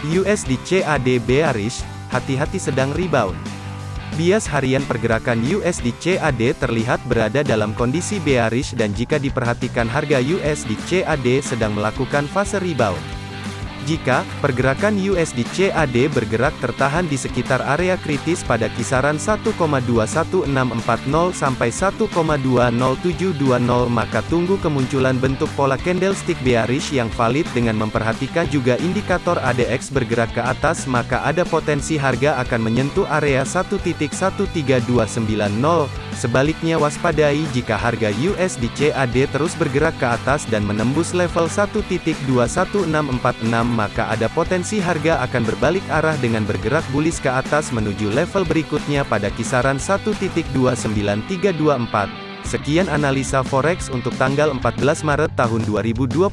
USD CAD bearish, hati-hati sedang rebound. Bias harian pergerakan USD CAD terlihat berada dalam kondisi bearish dan jika diperhatikan harga USD CAD sedang melakukan fase rebound. Jika pergerakan USD CAD bergerak tertahan di sekitar area kritis pada kisaran 1,21640 sampai 1,20720 maka tunggu kemunculan bentuk pola candlestick bearish yang valid dengan memperhatikan juga indikator ADX bergerak ke atas maka ada potensi harga akan menyentuh area 1.13290 Sebaliknya waspadai jika harga USD CAD terus bergerak ke atas dan menembus level 1.21646 maka ada potensi harga akan berbalik arah dengan bergerak bullish ke atas menuju level berikutnya pada kisaran 1.29324. Sekian analisa forex untuk tanggal 14 Maret tahun 2022.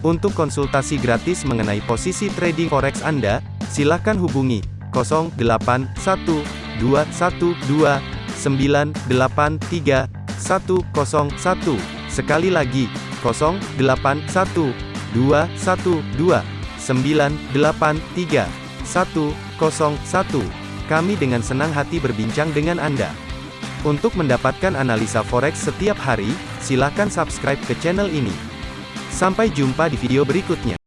Untuk konsultasi gratis mengenai posisi trading forex Anda, silakan hubungi 081212 983 101. Sekali lagi, 081 212 983 101. Kami dengan senang hati berbincang dengan Anda. Untuk mendapatkan analisa forex setiap hari, silakan subscribe ke channel ini. Sampai jumpa di video berikutnya.